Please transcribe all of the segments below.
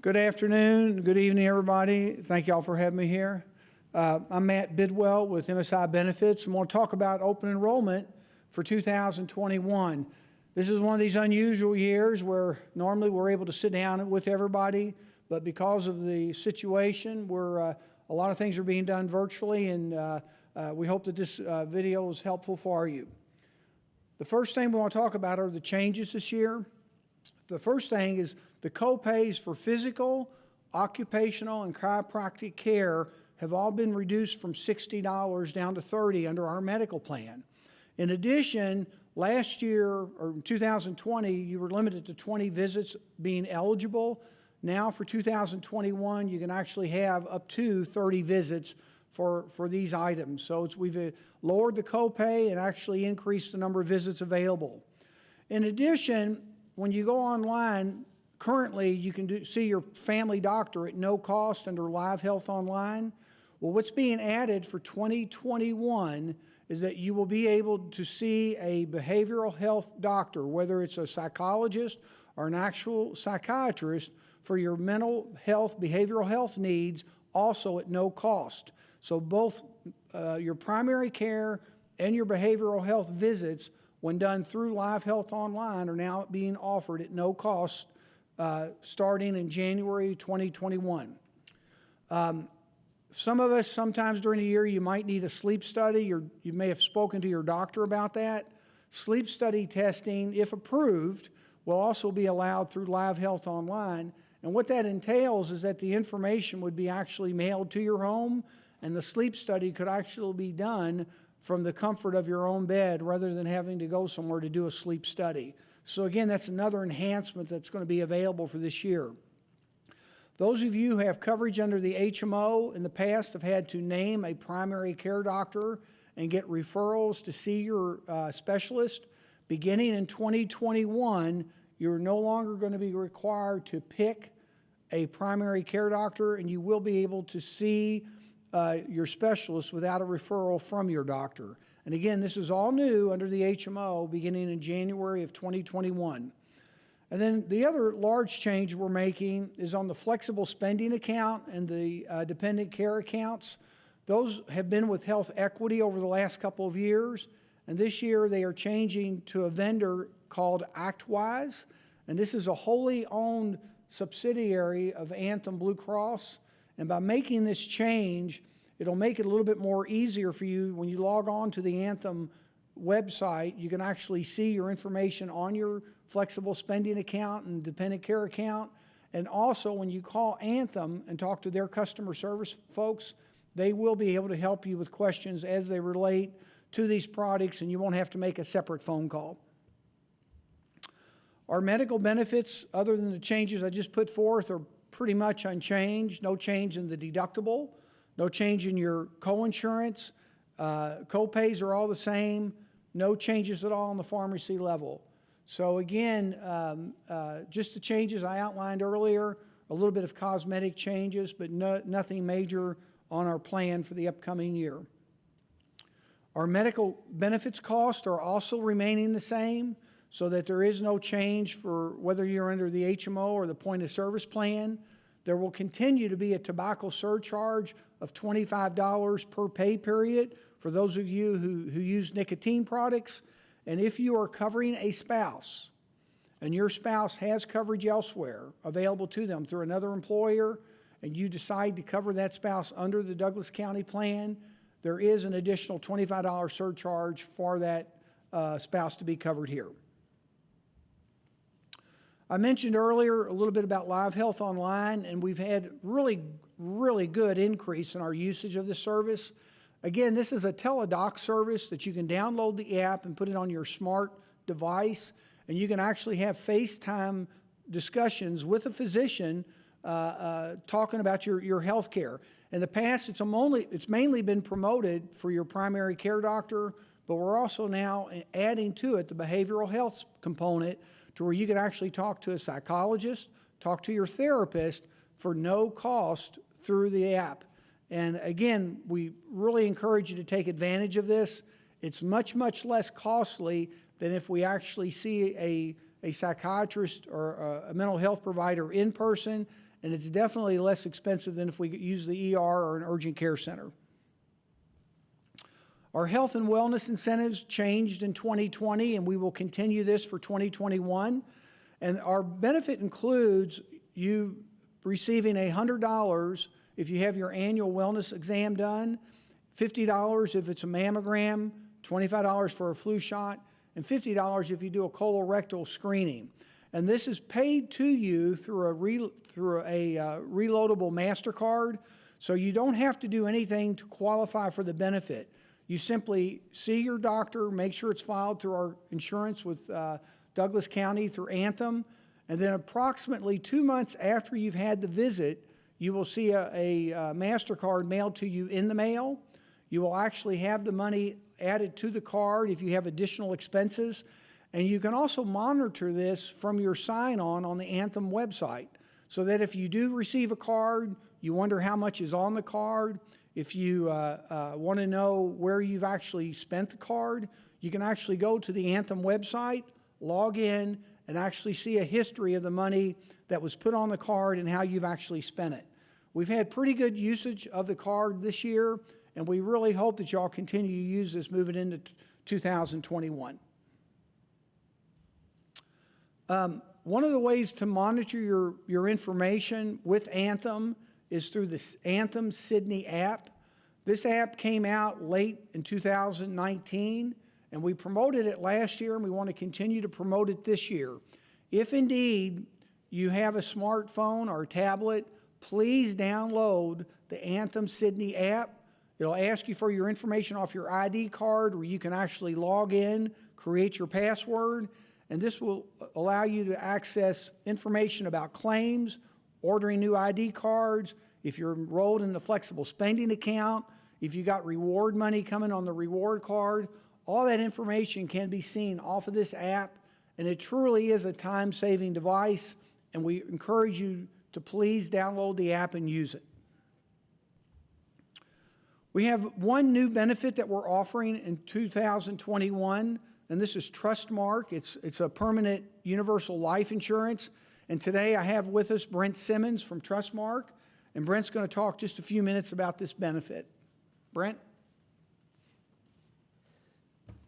Good afternoon, good evening, everybody. Thank y'all for having me here. Uh, I'm Matt Bidwell with MSI Benefits. I'm going to talk about open enrollment for 2021. This is one of these unusual years where normally we're able to sit down with everybody, but because of the situation, we're, uh, a lot of things are being done virtually, and uh, uh we hope that this uh, video is helpful for you. The first thing we want to talk about are the changes this year. The first thing is the copays for physical, occupational, and chiropractic care have all been reduced from $60 down to 30 under our medical plan. In addition, last year, or 2020, you were limited to 20 visits being eligible. Now for 2021, you can actually have up to 30 visits for, for these items. So we've uh, lowered the copay and actually increased the number of visits available. In addition, when you go online, currently you can do, see your family doctor at no cost under Live Health Online. Well, what's being added for 2021 is that you will be able to see a behavioral health doctor, whether it's a psychologist or an actual psychiatrist, for your mental health, behavioral health needs, also at no cost. So both uh, your primary care and your behavioral health visits when done through Live Health Online, are now being offered at no cost uh, starting in January 2021. Um, some of us, sometimes during the year, you might need a sleep study, or you may have spoken to your doctor about that. Sleep study testing, if approved, will also be allowed through Live Health Online. And what that entails is that the information would be actually mailed to your home, and the sleep study could actually be done from the comfort of your own bed rather than having to go somewhere to do a sleep study. So again, that's another enhancement that's going to be available for this year. Those of you who have coverage under the HMO in the past have had to name a primary care doctor and get referrals to see your uh, specialist. Beginning in 2021, you're no longer going to be required to pick a primary care doctor and you will be able to see uh, your specialist without a referral from your doctor. And again, this is all new under the HMO beginning in January of 2021. And then the other large change we're making is on the flexible spending account and the uh, dependent care accounts. Those have been with Health Equity over the last couple of years. And this year they are changing to a vendor called ActWise. And this is a wholly owned subsidiary of Anthem Blue Cross. And by making this change, it'll make it a little bit more easier for you when you log on to the Anthem website. You can actually see your information on your flexible spending account and dependent care account. And also, when you call Anthem and talk to their customer service folks, they will be able to help you with questions as they relate to these products, and you won't have to make a separate phone call. Our medical benefits, other than the changes I just put forth, are pretty much unchanged. No change in the deductible, no change in your coinsurance. Uh, copays are all the same. No changes at all on the pharmacy level. So again, um, uh, just the changes I outlined earlier, a little bit of cosmetic changes, but no, nothing major on our plan for the upcoming year. Our medical benefits costs are also remaining the same so that there is no change for whether you're under the HMO or the point of service plan. There will continue to be a tobacco surcharge of $25 per pay period for those of you who, who use nicotine products. And if you are covering a spouse and your spouse has coverage elsewhere available to them through another employer, and you decide to cover that spouse under the Douglas County plan, there is an additional $25 surcharge for that uh, spouse to be covered here. I mentioned earlier a little bit about Live Health Online, and we've had really, really good increase in our usage of this service. Again, this is a teledoc service that you can download the app and put it on your smart device, and you can actually have FaceTime discussions with a physician uh, uh, talking about your, your health care. In the past, it's, only, it's mainly been promoted for your primary care doctor, but we're also now adding to it the behavioral health component to where you can actually talk to a psychologist, talk to your therapist for no cost through the app. And again, we really encourage you to take advantage of this. It's much, much less costly than if we actually see a, a psychiatrist or a, a mental health provider in person and it's definitely less expensive than if we use the ER or an urgent care center. Our health and wellness incentives changed in 2020, and we will continue this for 2021. And our benefit includes you receiving $100 if you have your annual wellness exam done, $50 if it's a mammogram, $25 for a flu shot, and $50 if you do a colorectal screening. And this is paid to you through a, re, through a uh, reloadable MasterCard, so you don't have to do anything to qualify for the benefit. You simply see your doctor, make sure it's filed through our insurance with uh, Douglas County through Anthem, and then approximately two months after you've had the visit, you will see a, a, uh MasterCard mailed to you in the mail. You will actually have the money added to the card if you have additional expenses. And you can also monitor this from your sign-on on the Anthem website so that if you do receive a card, you wonder how much is on the card. If you uh, uh, want to know where you've actually spent the card, you can actually go to the Anthem website, log in, and actually see a history of the money that was put on the card and how you've actually spent it. We've had pretty good usage of the card this year, and we really hope that y'all continue to use this moving into 2021. Um, one of the ways to monitor your, your information with Anthem is through the Anthem Sydney app. This app came out late in 2019, and we promoted it last year, and we want to continue to promote it this year. If indeed you have a smartphone or a tablet, please download the Anthem Sydney app. It'll ask you for your information off your ID card where you can actually log in, create your password, and this will allow you to access information about claims, ordering new ID cards, if you're enrolled in the flexible spending account, if you got reward money coming on the reward card, all that information can be seen off of this app, and it truly is a time-saving device, and we encourage you to please download the app and use it. We have one new benefit that we're offering in 2021, and this is Trustmark. It's, it's a permanent universal life insurance. And today I have with us Brent Simmons from Trustmark, and Brent's going to talk just a few minutes about this benefit. Brent?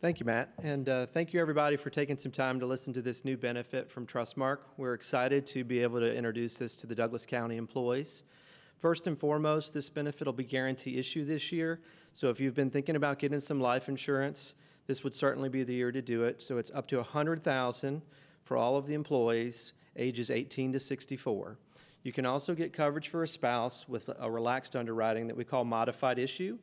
Thank you, Matt. And uh, thank you, everybody, for taking some time to listen to this new benefit from Trustmark. We're excited to be able to introduce this to the Douglas County employees. First and foremost, this benefit will be guarantee issue this year. So if you've been thinking about getting some life insurance, this would certainly be the year to do it. So it's up to 100000 for all of the employees ages 18 to 64. You can also get coverage for a spouse with a relaxed underwriting that we call modified issue.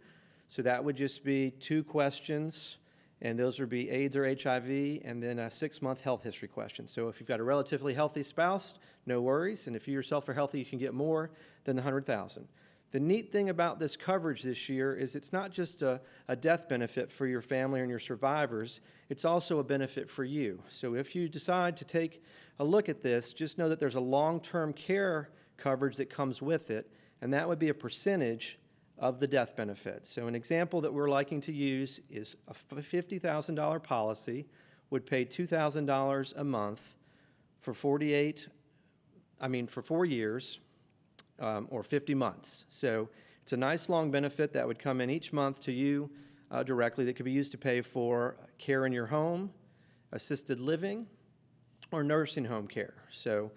So that would just be two questions, and those would be AIDS or HIV, and then a six-month health history question. So if you've got a relatively healthy spouse, no worries, and if you yourself are healthy, you can get more than the 100,000. The neat thing about this coverage this year is it's not just a, a, death benefit for your family and your survivors, it's also a benefit for you. So if you decide to take a look at this, just know that there's a long-term care coverage that comes with it, and that would be a percentage of the death benefit. So an example that we're liking to use is a $50,000 policy would pay $2,000 a month for 48, I mean for four years, um, or 50 months. So it's a nice long benefit that would come in each month to you uh, directly that could be used to pay for care in your home, assisted living, or nursing home care. So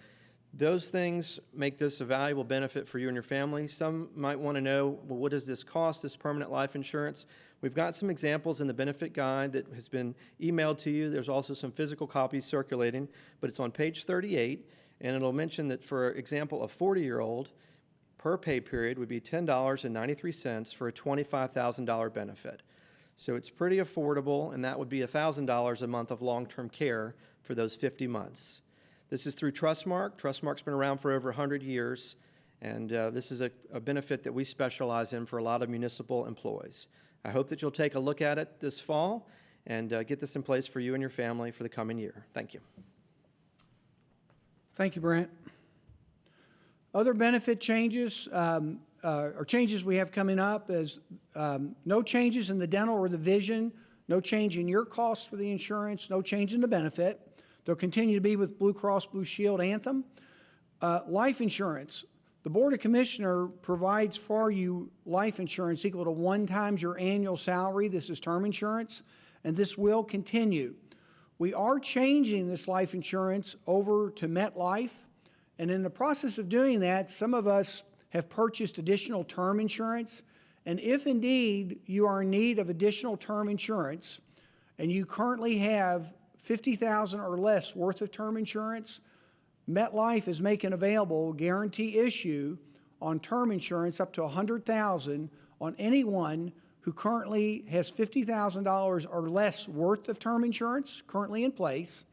those things make this a valuable benefit for you and your family. Some might want to know, well, what does this cost, this permanent life insurance? We've got some examples in the benefit guide that has been emailed to you. There's also some physical copies circulating, but it's on page 38, and it'll mention that, for example, a 40-year-old, per pay period would be $10.93 for a $25,000 benefit. So it's pretty affordable, and that would be $1,000 a month of long-term care for those 50 months. This is through Trustmark. Trustmark's been around for over 100 years, and uh, this is a, a benefit that we specialize in for a lot of municipal employees. I hope that you'll take a look at it this fall and uh, get this in place for you and your family for the coming year. Thank you. Thank you, Brent. Other benefit changes um, uh, or changes we have coming up is um, no changes in the dental or the vision, no change in your costs for the insurance, no change in the benefit. They'll continue to be with Blue Cross Blue Shield Anthem. Uh, life insurance, The Board of Commissioner provides for you life insurance equal to one times your annual salary. This is term insurance, and this will continue. We are changing this life insurance over to MetLife, and in the process of doing that, some of us have purchased additional term insurance. And if indeed you are in need of additional term insurance, and you currently have 50,000 or less worth of term insurance, MetLife is making available guarantee issue on term insurance up to 100,000 on anyone who currently has $50,000 or less worth of term insurance currently in place.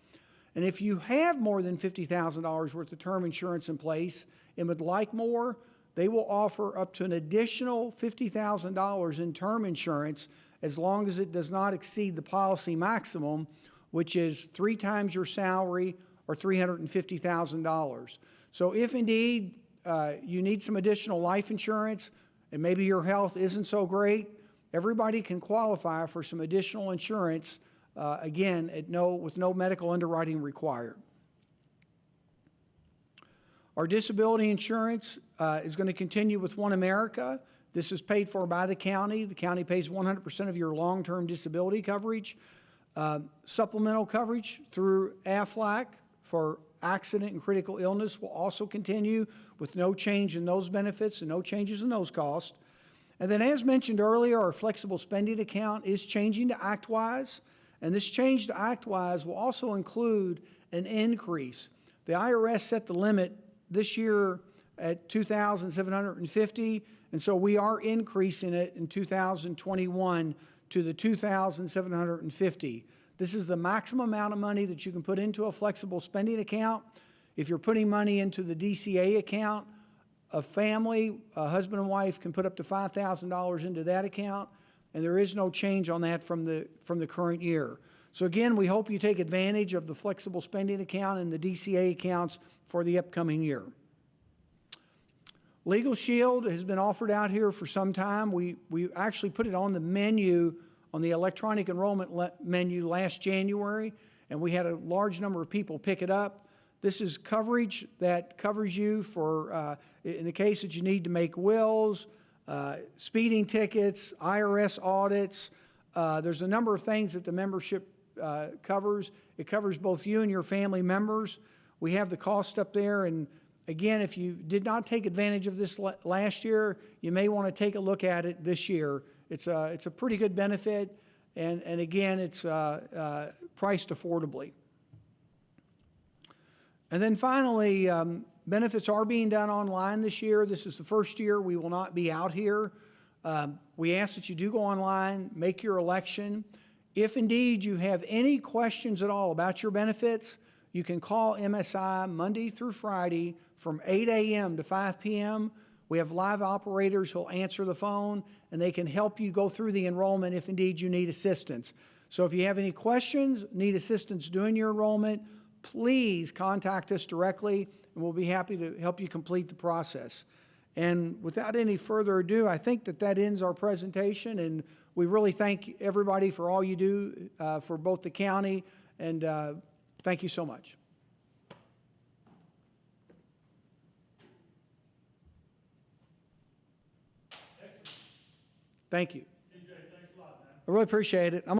And if you have more than $50,000 worth of term insurance in place and would like more, they will offer up to an additional $50,000 in term insurance as long as it does not exceed the policy maximum, which is three times your salary or $350,000. So if indeed uh, you need some additional life insurance and maybe your health isn't so great, everybody can qualify for some additional insurance, uh, again, at no, with no medical underwriting required. Our disability insurance uh, is going to continue with One America. This is paid for by the county. The county pays 100% of your long-term disability coverage. Uh, Supplemental coverage through AFLAC for accident and critical illness will also continue with no change in those benefits and no changes in those costs. And then as mentioned earlier, our flexible spending account is changing to ActWise. And this change to ActWise will also include an increase. The IRS set the limit this year at 2,750, and so we are increasing it in 2021 to the 2,750. This is the maximum amount of money that you can put into a flexible spending account. If you're putting money into the DCA account, a family, a husband and wife can put up to $5,000 into that account, and there is no change on that from the, from the current year. So again, we hope you take advantage of the flexible spending account and the DCA accounts for the upcoming year. Legal Shield has been offered out here for some time. We, we actually put it on the menu, on the electronic enrollment menu last January, and we had a large number of people pick it up. This is coverage that covers you for, uh, in the case that you need to make wills, uh, speeding tickets, IRS audits. Uh, there's a number of things that the membership uh, covers. It covers both you and your family members. We have the cost up there, and again, if you did not take advantage of this last year, you may want to take a look at it this year. It's a, it's a pretty good benefit, and, and again, it's uh, uh, priced affordably. And then finally, um, benefits are being done online this year. This is the first year we will not be out here. Um, we ask that you do go online, make your election. If indeed you have any questions at all about your benefits, you can call MSI Monday through Friday from 8 a.m. to 5 p.m. We have live operators who'll answer the phone and they can help you go through the enrollment if indeed you need assistance. So if you have any questions, need assistance doing your enrollment, please contact us directly and we'll be happy to help you complete the process. And without any further ado, I think that that ends our presentation and we really thank everybody for all you do uh, for both the county and uh, thank you so much. Thank you. I really appreciate it. I'm